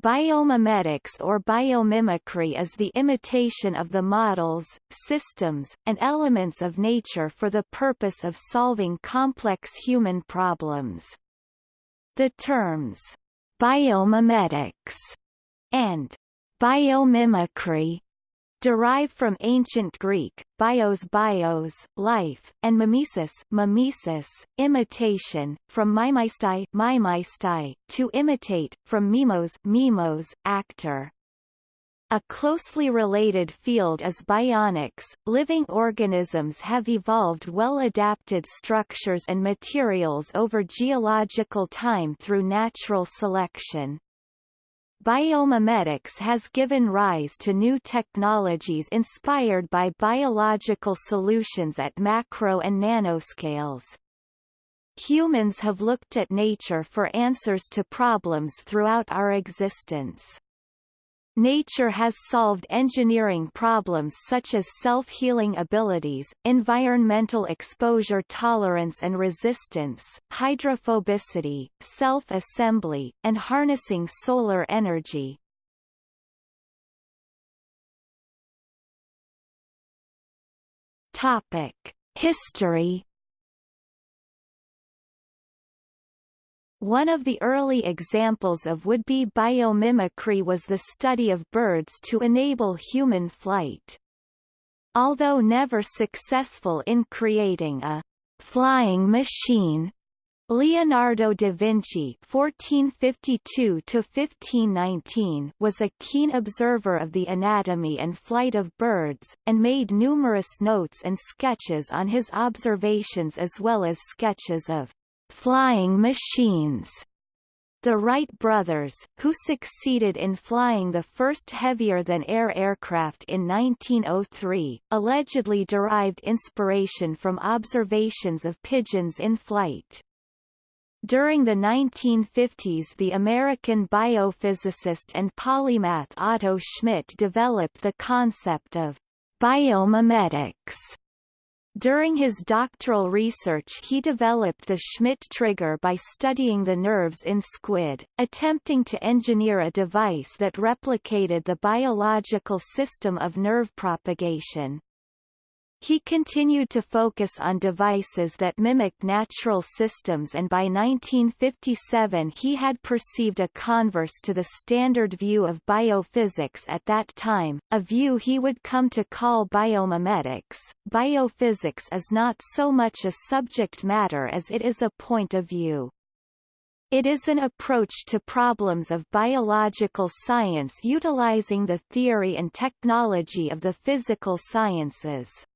Biomimetics or biomimicry is the imitation of the models, systems, and elements of nature for the purpose of solving complex human problems. The terms biomimetics and biomimicry derive from ancient Greek, bios bios, life, and mimesis, mimesis imitation, from mimeistai, mimeistai, to imitate, from mimos, mimos, actor. A closely related field is bionics. Living organisms have evolved well-adapted structures and materials over geological time through natural selection. Biomimetics has given rise to new technologies inspired by biological solutions at macro and nanoscales. Humans have looked at nature for answers to problems throughout our existence. Nature has solved engineering problems such as self-healing abilities, environmental exposure tolerance and resistance, hydrophobicity, self-assembly, and harnessing solar energy. Topic: History One of the early examples of would-be biomimicry was the study of birds to enable human flight. Although never successful in creating a flying machine, Leonardo da Vinci (1452–1519) was a keen observer of the anatomy and flight of birds, and made numerous notes and sketches on his observations as well as sketches of flying machines. The Wright brothers, who succeeded in flying the first heavier-than-air aircraft in 1903, allegedly derived inspiration from observations of pigeons in flight. During the 1950s the American biophysicist and polymath Otto Schmitt developed the concept of biomimetics during his doctoral research he developed the Schmitt trigger by studying the nerves in squid, attempting to engineer a device that replicated the biological system of nerve propagation. He continued to focus on devices that mimicked natural systems and by 1957 he had perceived a converse to the standard view of biophysics at that time, a view he would come to call biomimetics. Biophysics is not so much a subject matter as it is a point of view. It is an approach to problems of biological science utilizing the theory and technology of the physical sciences.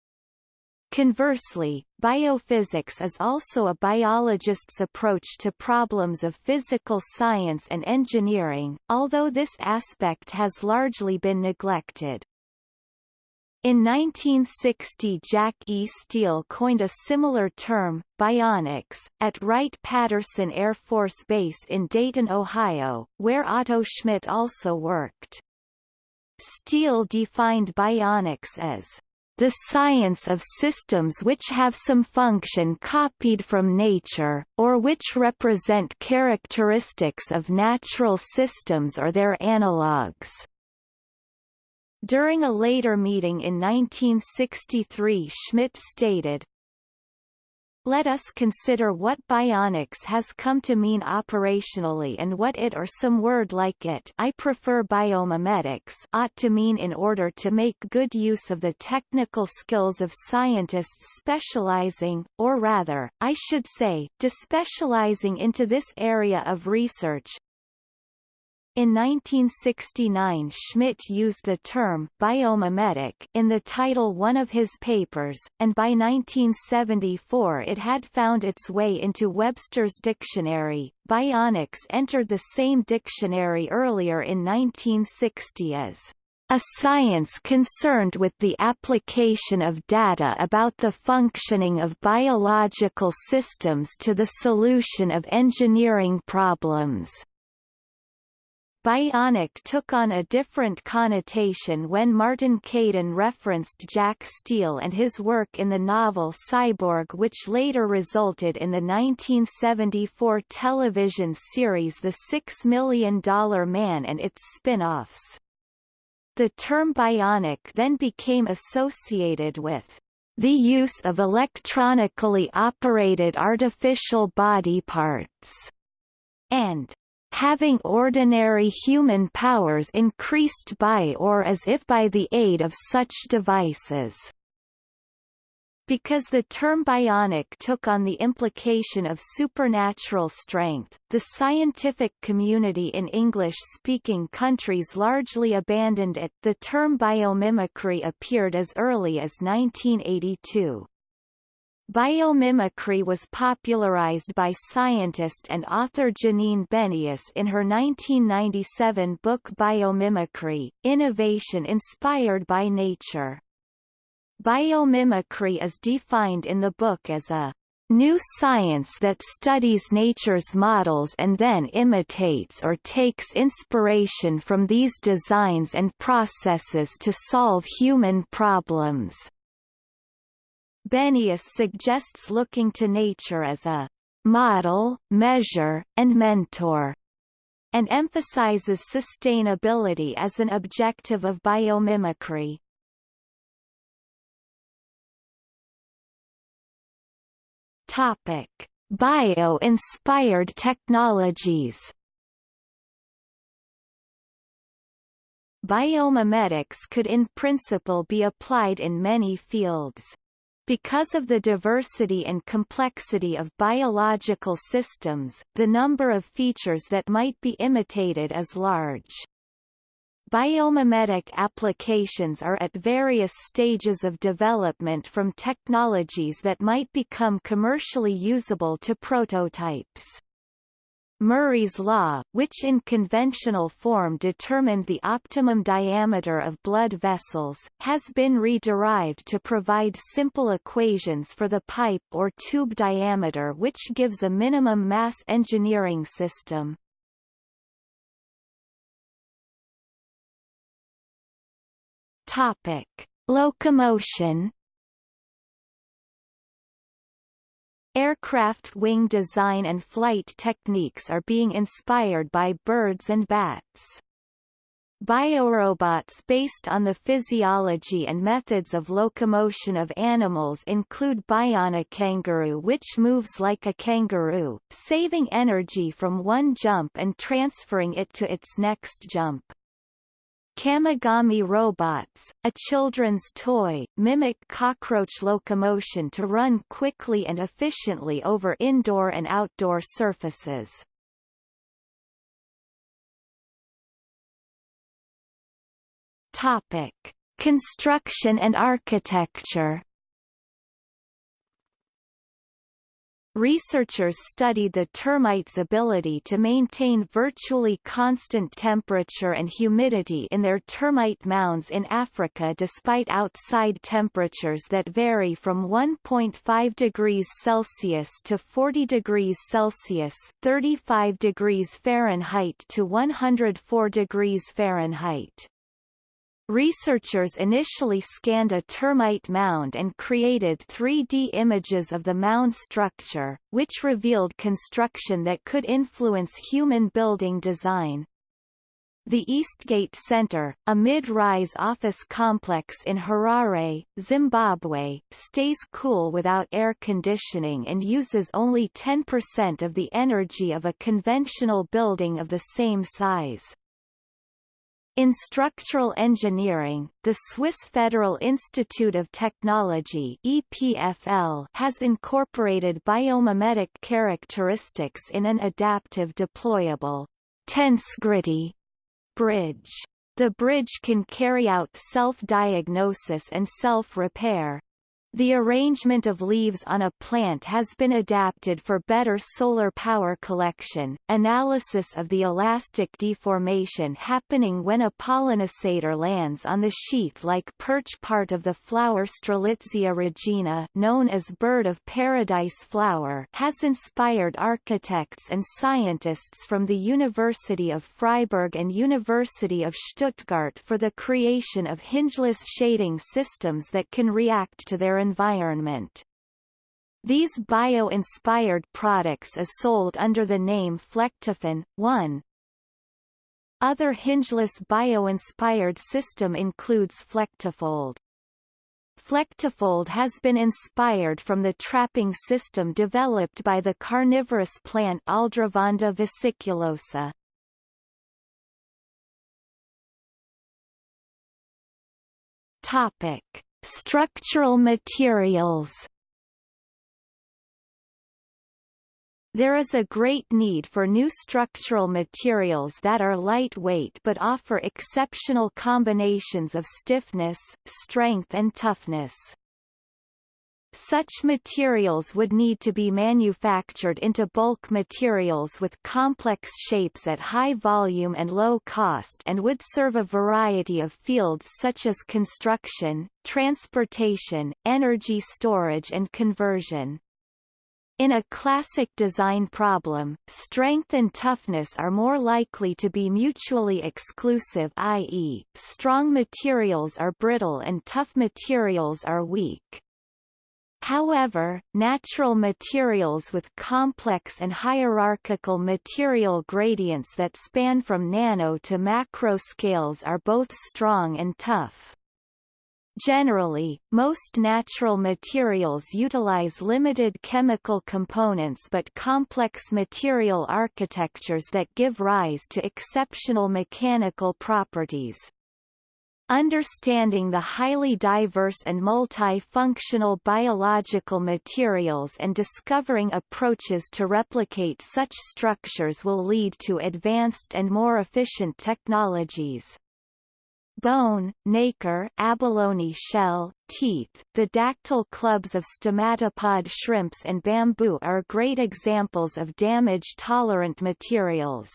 Conversely, biophysics is also a biologist's approach to problems of physical science and engineering, although this aspect has largely been neglected. In 1960 Jack E. Steele coined a similar term, bionics, at Wright-Patterson Air Force Base in Dayton, Ohio, where Otto Schmitt also worked. Steele defined bionics as the science of systems which have some function copied from nature, or which represent characteristics of natural systems or their analogues. During a later meeting in 1963 Schmitt stated, let us consider what bionics has come to mean operationally and what it or some word like it I prefer biomimetics ought to mean in order to make good use of the technical skills of scientists specializing, or rather, I should say, despecializing into this area of research, in 1969 Schmitt used the term biomimetic in the title one of his papers, and by 1974 it had found its way into Webster's dictionary. Bionics entered the same dictionary earlier in 1960 as a science concerned with the application of data about the functioning of biological systems to the solution of engineering problems. Bionic took on a different connotation when Martin Caidin referenced Jack Steele and his work in the novel Cyborg which later resulted in the 1974 television series The Six Million Dollar Man and its spin-offs. The term bionic then became associated with the use of electronically operated artificial body parts, and having ordinary human powers increased by or as if by the aid of such devices. Because the term bionic took on the implication of supernatural strength, the scientific community in English-speaking countries largely abandoned it. The term biomimicry appeared as early as 1982. Biomimicry was popularized by scientist and author Janine Benyus in her 1997 book Biomimicry, Innovation Inspired by Nature. Biomimicry is defined in the book as a new science that studies nature's models and then imitates or takes inspiration from these designs and processes to solve human problems. Benyus suggests looking to nature as a model, measure, and mentor, and emphasizes sustainability as an objective of biomimicry. Topic: Bio-inspired technologies. Biomimetics could in principle be applied in many fields. Because of the diversity and complexity of biological systems, the number of features that might be imitated is large. Biomimetic applications are at various stages of development from technologies that might become commercially usable to prototypes. Murray's law, which in conventional form determined the optimum diameter of blood vessels, has been re-derived to provide simple equations for the pipe or tube diameter which gives a minimum mass engineering system. Topic: Locomotion Aircraft wing design and flight techniques are being inspired by birds and bats. Biorobots based on the physiology and methods of locomotion of animals include bionic kangaroo which moves like a kangaroo, saving energy from one jump and transferring it to its next jump. Kamigami robots, a children's toy, mimic cockroach locomotion to run quickly and efficiently over indoor and outdoor surfaces. Topic: Construction and architecture Researchers studied the termites' ability to maintain virtually constant temperature and humidity in their termite mounds in Africa despite outside temperatures that vary from 1.5 degrees Celsius to 40 degrees Celsius 35 degrees Fahrenheit to 104 degrees Fahrenheit. Researchers initially scanned a termite mound and created 3D images of the mound structure, which revealed construction that could influence human building design. The Eastgate Center, a mid-rise office complex in Harare, Zimbabwe, stays cool without air conditioning and uses only 10% of the energy of a conventional building of the same size. In structural engineering, the Swiss Federal Institute of Technology EPFL has incorporated biomimetic characteristics in an adaptive deployable tensegrity bridge. The bridge can carry out self-diagnosis and self-repair. The arrangement of leaves on a plant has been adapted for better solar power collection. Analysis of the elastic deformation happening when a pollinisator lands on the sheath-like perch part of the flower Strelitzia regina, known as bird of paradise flower, has inspired architects and scientists from the University of Freiburg and University of Stuttgart for the creation of hingeless shading systems that can react to their environment. These bio-inspired products is sold under the name Flectofin. 1. Other hingeless bio-inspired system includes Flectofold. Flectofold has been inspired from the trapping system developed by the carnivorous plant Aldrovanda vesiculosa. Topic: Structural materials There is a great need for new structural materials that are lightweight but offer exceptional combinations of stiffness, strength and toughness. Such materials would need to be manufactured into bulk materials with complex shapes at high volume and low cost and would serve a variety of fields such as construction, transportation, energy storage and conversion. In a classic design problem, strength and toughness are more likely to be mutually exclusive i.e., strong materials are brittle and tough materials are weak. However, natural materials with complex and hierarchical material gradients that span from nano to macro scales are both strong and tough. Generally, most natural materials utilize limited chemical components but complex material architectures that give rise to exceptional mechanical properties. Understanding the highly diverse and multifunctional biological materials and discovering approaches to replicate such structures will lead to advanced and more efficient technologies. Bone, nacre, abalone shell, teeth, the dactyl clubs of stomatopod shrimps and bamboo are great examples of damage-tolerant materials.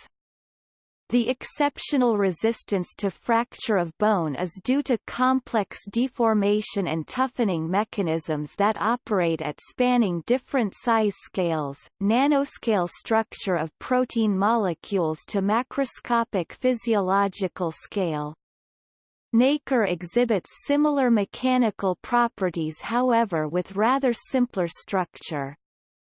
The exceptional resistance to fracture of bone is due to complex deformation and toughening mechanisms that operate at spanning different size scales, nanoscale structure of protein molecules to macroscopic physiological scale. Nacre exhibits similar mechanical properties however with rather simpler structure.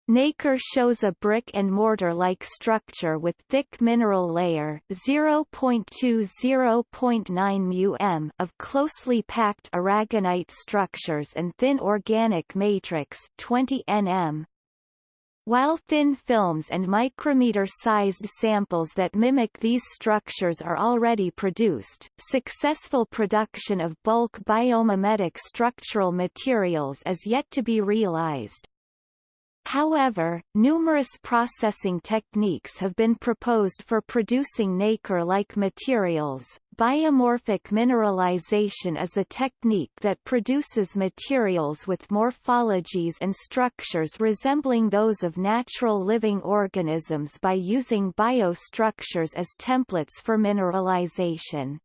Nacre shows a brick and mortar-like structure with thick mineral layer 0.2-0.9 μm of closely packed aragonite structures and thin organic matrix 20 nm. While thin films and micrometer-sized samples that mimic these structures are already produced, successful production of bulk biomimetic structural materials is yet to be realized. However, numerous processing techniques have been proposed for producing nacre-like materials. Biomorphic mineralization is a technique that produces materials with morphologies and structures resembling those of natural living organisms by using biostructures as templates for mineralization.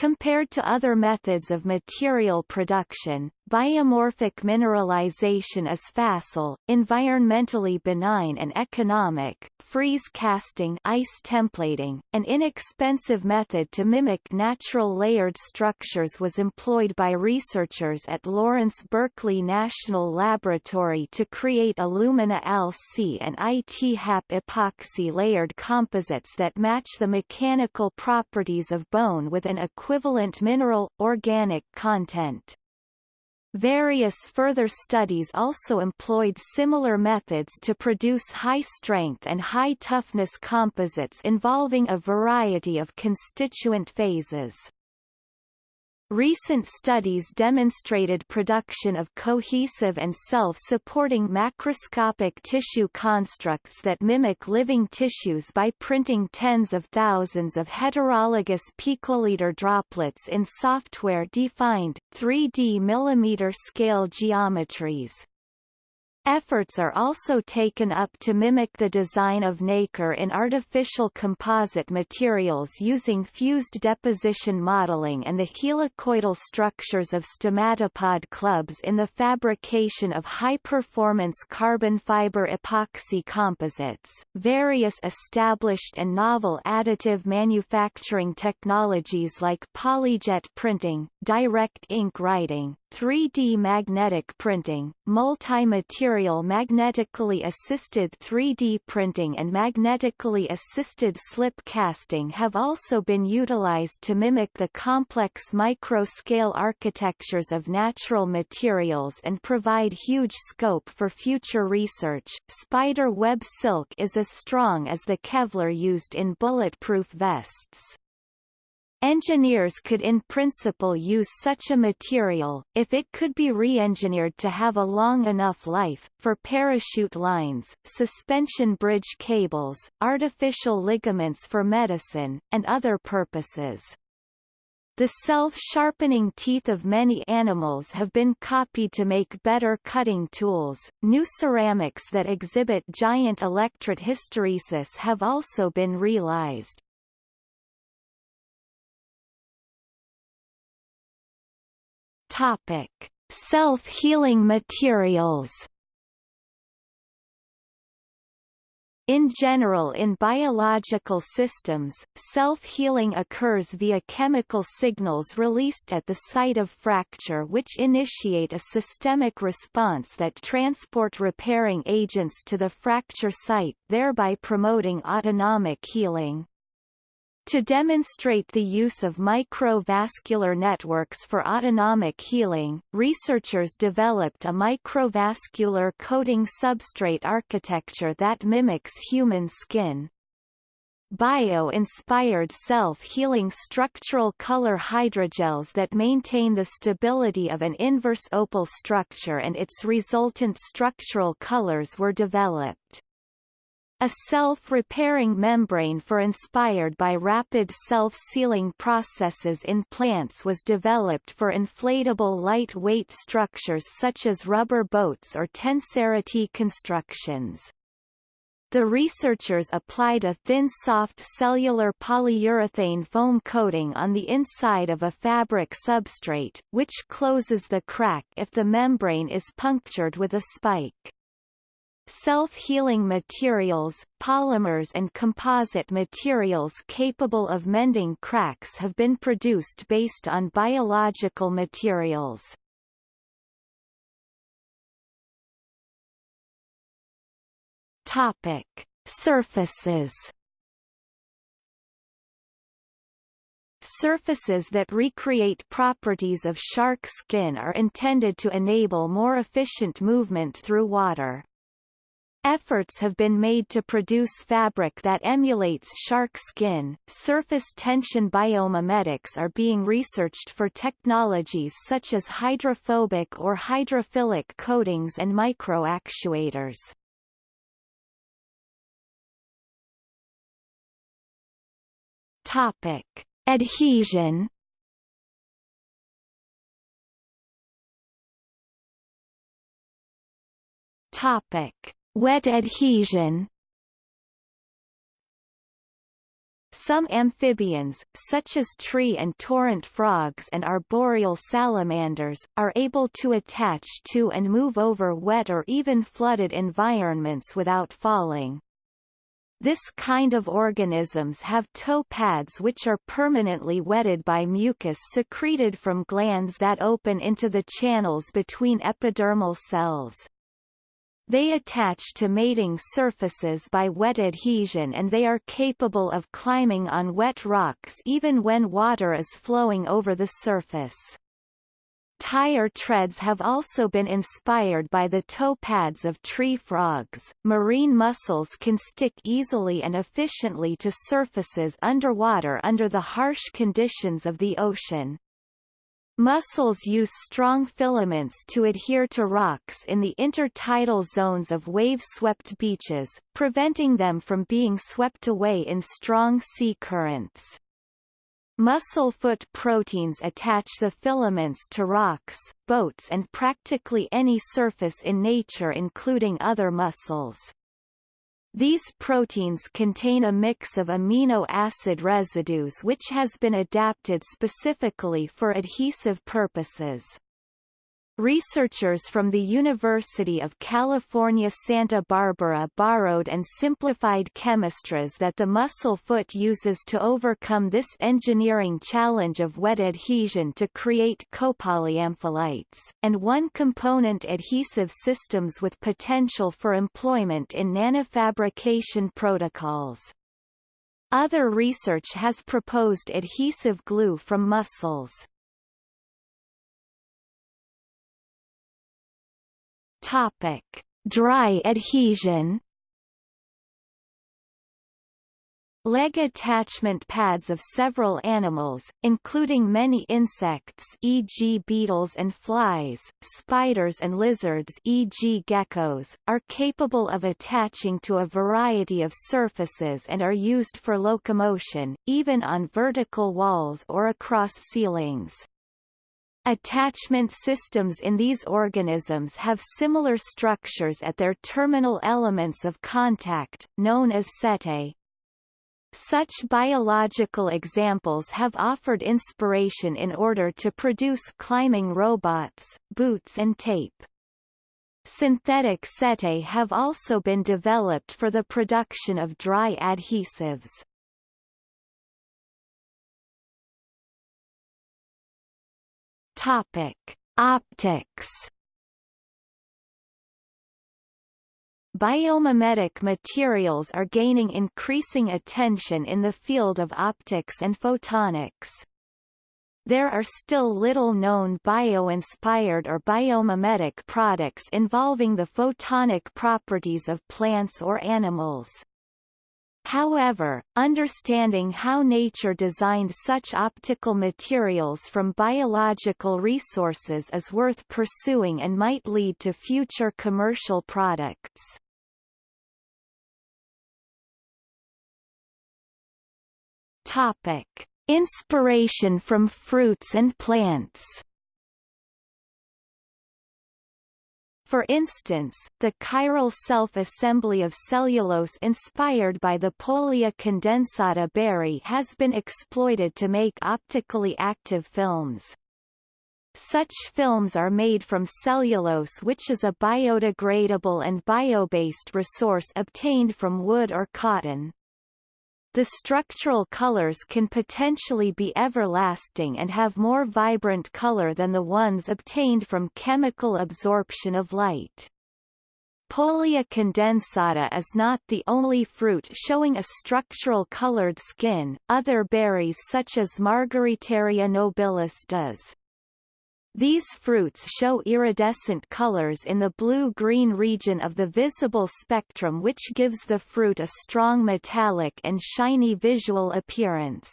Compared to other methods of material production, biomorphic mineralization is facile, environmentally benign and economic. Freeze casting ice templating, an inexpensive method to mimic natural layered structures was employed by researchers at Lawrence Berkeley National Laboratory to create alumina LC and ITHAP epoxy layered composites that match the mechanical properties of bone with an equivalent equivalent mineral, organic content. Various further studies also employed similar methods to produce high-strength and high-toughness composites involving a variety of constituent phases. Recent studies demonstrated production of cohesive and self-supporting macroscopic tissue constructs that mimic living tissues by printing tens of thousands of heterologous picoliter droplets in software-defined, 3D millimeter-scale geometries. Efforts are also taken up to mimic the design of nacre in artificial composite materials using fused deposition modeling and the helicoidal structures of stomatopod clubs in the fabrication of high-performance carbon fiber epoxy composites. Various established and novel additive manufacturing technologies like polyjet printing, direct ink writing, 3D magnetic printing, multi-material magnetically assisted 3D printing and magnetically assisted slip casting have also been utilized to mimic the complex micro-scale architectures of natural materials and provide huge scope for future research. Spider web silk is as strong as the Kevlar used in bulletproof vests. Engineers could in principle use such a material, if it could be re-engineered to have a long enough life, for parachute lines, suspension bridge cables, artificial ligaments for medicine, and other purposes. The self-sharpening teeth of many animals have been copied to make better cutting tools. New ceramics that exhibit giant electret hysteresis have also been realized. Topic: Self-healing materials. In general in biological systems, self-healing occurs via chemical signals released at the site of fracture which initiate a systemic response that transport repairing agents to the fracture site, thereby promoting autonomic healing. To demonstrate the use of microvascular networks for autonomic healing, researchers developed a microvascular coating substrate architecture that mimics human skin. Bio-inspired self-healing structural color hydrogels that maintain the stability of an inverse opal structure and its resultant structural colors were developed. A self-repairing membrane for inspired by rapid self-sealing processes in plants was developed for inflatable light-weight structures such as rubber boats or tensegrity constructions. The researchers applied a thin soft cellular polyurethane foam coating on the inside of a fabric substrate, which closes the crack if the membrane is punctured with a spike. Self-healing materials, polymers and composite materials capable of mending cracks have been produced based on biological materials. Topic: Surfaces. Surfaces that recreate properties of shark skin are intended to enable more efficient movement through water. Efforts have been made to produce fabric that emulates shark skin. Surface tension biomimetics are being researched for technologies such as hydrophobic or hydrophilic coatings and microactuators. Topic: Adhesion. Topic: Wet adhesion Some amphibians, such as tree and torrent frogs and arboreal salamanders, are able to attach to and move over wet or even flooded environments without falling. This kind of organisms have toe pads which are permanently wetted by mucus secreted from glands that open into the channels between epidermal cells. They attach to mating surfaces by wet adhesion and they are capable of climbing on wet rocks even when water is flowing over the surface. Tire treads have also been inspired by the toe pads of tree frogs. Marine mussels can stick easily and efficiently to surfaces underwater under the harsh conditions of the ocean. Mussels use strong filaments to adhere to rocks in the intertidal zones of wave-swept beaches, preventing them from being swept away in strong sea currents. Mussel foot proteins attach the filaments to rocks, boats and practically any surface in nature including other mussels. These proteins contain a mix of amino acid residues which has been adapted specifically for adhesive purposes. Researchers from the University of California Santa Barbara borrowed and simplified chemistries that the mussel foot uses to overcome this engineering challenge of wet adhesion to create copolyampholytes, and one-component adhesive systems with potential for employment in nanofabrication protocols. Other research has proposed adhesive glue from mussels. Topic: Dry adhesion. Leg attachment pads of several animals, including many insects e.g. beetles and flies, spiders and lizards e.g. geckos, are capable of attaching to a variety of surfaces and are used for locomotion, even on vertical walls or across ceilings. Attachment systems in these organisms have similar structures at their terminal elements of contact, known as setae. Such biological examples have offered inspiration in order to produce climbing robots, boots and tape. Synthetic setae have also been developed for the production of dry adhesives. Topic: Optics. Biomimetic materials are gaining increasing attention in the field of optics and photonics. There are still little known bio-inspired or biomimetic products involving the photonic properties of plants or animals. However, understanding how nature designed such optical materials from biological resources is worth pursuing and might lead to future commercial products. Topic: Inspiration from fruits and plants. For instance, the chiral self-assembly of cellulose inspired by the Pollia condensata berry has been exploited to make optically active films. Such films are made from cellulose which is a biodegradable and bio-based resource obtained from wood or cotton. The structural colors can potentially be everlasting and have more vibrant color than the ones obtained from chemical absorption of light. Pollia condensata is not the only fruit showing a structural colored skin, other berries such as Margaritaria nobilis does. These fruits show iridescent colors in the blue-green region of the visible spectrum which gives the fruit a strong metallic and shiny visual appearance.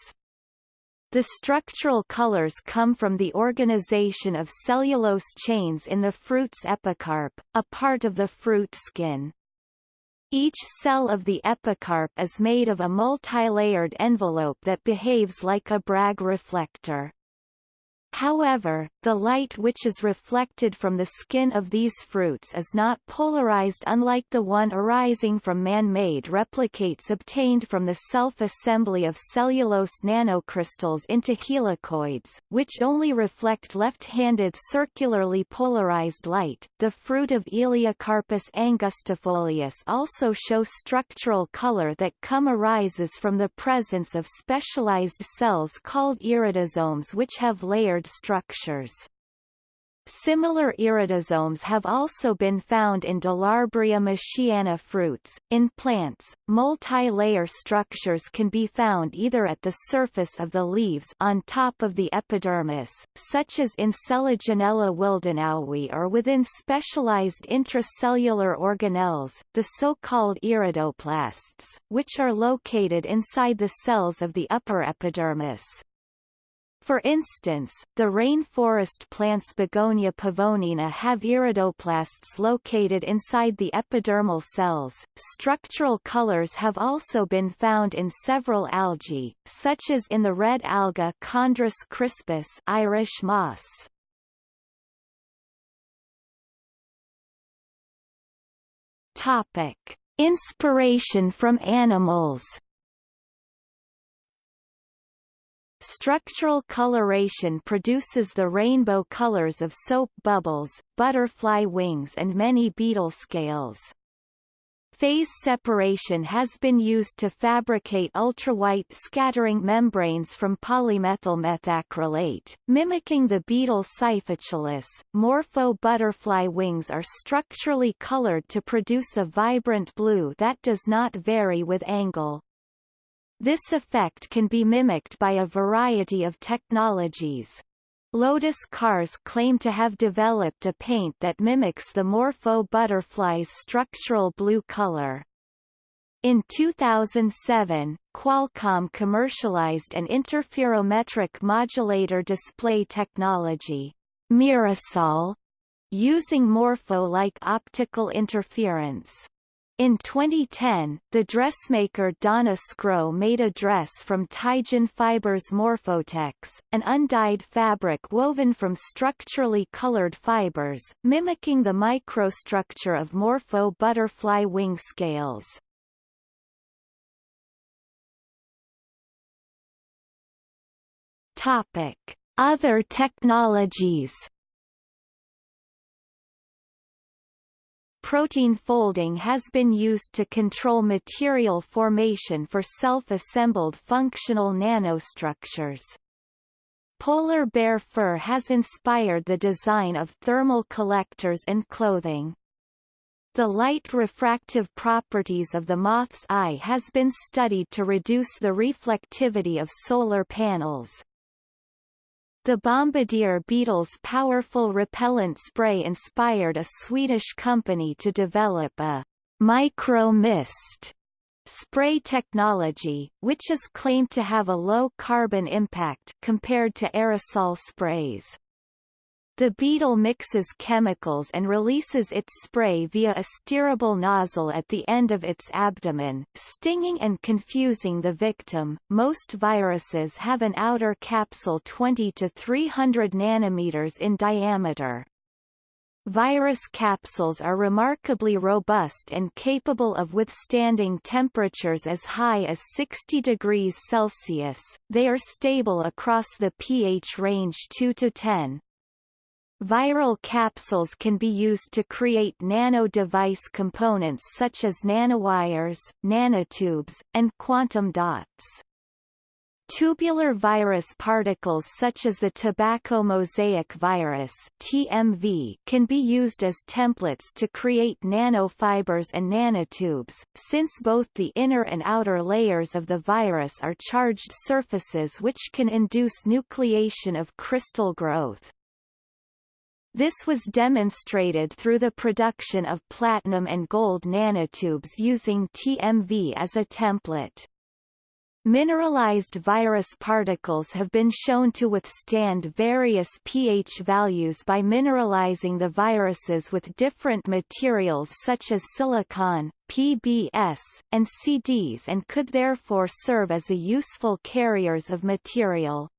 The structural colors come from the organization of cellulose chains in the fruit's epicarp, a part of the fruit skin. Each cell of the epicarp is made of a multilayered envelope that behaves like a Bragg reflector. However, the light which is reflected from the skin of these fruits is not polarized unlike the one arising from man-made replicates obtained from the self-assembly of cellulose nanocrystals into helicoids, which only reflect left-handed circularly polarized light. The fruit of Elaeocarpus angustifolius also show structural color that come arises from the presence of specialized cells called iridosomes which have layered structures. Similar iridosomes have also been found in Delarbrea machiana fruits. In plants, multi-layer structures can be found either at the surface of the leaves on top of the epidermis, such as in Selaginella willdenowi or within specialized intracellular organelles, the so-called iridoplasts, which are located inside the cells of the upper epidermis. For instance, the rainforest plants Begonia pavonina have iridoplasts located inside the epidermal cells. Structural colors have also been found in several algae, such as in the red alga Chondrus crispus Irish moss. Topic: Inspiration from animals. Structural coloration produces the rainbow colors of soap bubbles, butterfly wings and many beetle scales. Phase separation has been used to fabricate ultrawhite scattering membranes from polymethylmethacrylate, mimicking the beetle Cyphochilus. Morpho butterfly wings are structurally colored to produce a vibrant blue that does not vary with angle. This effect can be mimicked by a variety of technologies. Lotus cars claim to have developed a paint that mimics the Morpho butterfly's structural blue color. In 2007, Qualcomm commercialized an interferometric modulator display technology, Mirasol, using Morpho-like optical interference. In 2010, the dressmaker Donna Sgro made a dress from Teijin Fibers Morphotex, an undyed fabric woven from structurally colored fibers, mimicking the microstructure of Morpho butterfly wing scales. Topic: Other technologies protein folding has been used to control material formation for self-assembled functional nanostructures. Polar bear fur has inspired the design of thermal collectors and clothing. The light refractive properties of the moth's eye has been studied to reduce the reflectivity of solar panels. The bombardier beetle's powerful repellent spray inspired a Swedish company to develop a micro-mist spray technology, which is claimed to have a low carbon impact compared to aerosol sprays. The beetle mixes chemicals and releases its spray via a steerable nozzle at the end of its abdomen, stinging and confusing the victim. Most viruses have an outer capsule 20 to 300 nanometers in diameter. Virus capsules are remarkably robust and capable of withstanding temperatures as high as 60 degrees Celsius. They are stable across the pH range 2 to 10, Viral capsules can be used to create nano-device components such as nanowires, nanotubes, and quantum dots. Tubular virus particles such as the tobacco mosaic virus TMV can be used as templates to create nanofibers and nanotubes, since both the inner and outer layers of the virus are charged surfaces which can induce nucleation of crystal growth. This was demonstrated through the production of platinum and gold nanotubes using TMV as a template. Mineralized virus particles have been shown to withstand various pH values by mineralizing the viruses with different materials such as silicon, PBS, and CDs and could therefore serve as a useful carriers of material.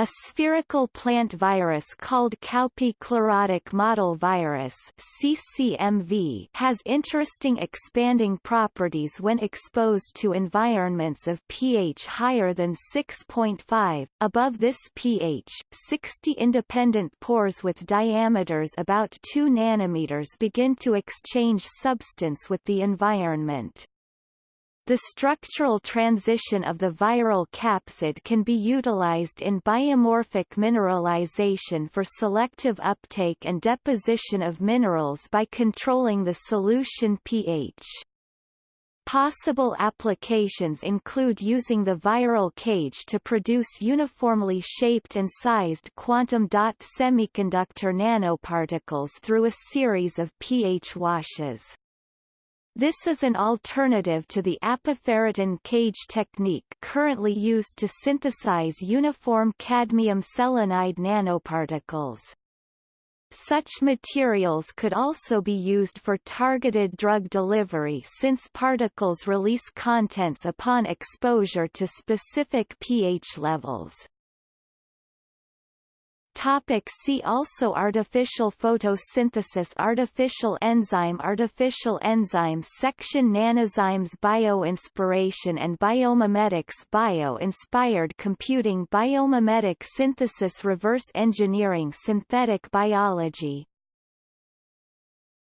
A spherical plant virus called cowpea chlorotic mottle virus CCMV has interesting expanding properties when exposed to environments of pH higher than 6.5. Above this pH, 60 independent pores with diameters about 2 nanometers begin to exchange substance with the environment. The structural transition of the viral capsid can be utilized in biomorphic mineralization for selective uptake and deposition of minerals by controlling the solution pH. Possible applications include using the viral cage to produce uniformly shaped and sized quantum dot semiconductor nanoparticles through a series of pH washes. This is an alternative to the apoferritin cage technique currently used to synthesize uniform cadmium selenide nanoparticles. Such materials could also be used for targeted drug delivery since particles release contents upon exposure to specific pH levels. Topic see also Artificial photosynthesis Artificial enzyme Artificial enzyme section Nanozymes Bioinspiration and biomimetics Bio-inspired computing Biomimetic synthesis Reverse engineering Synthetic biology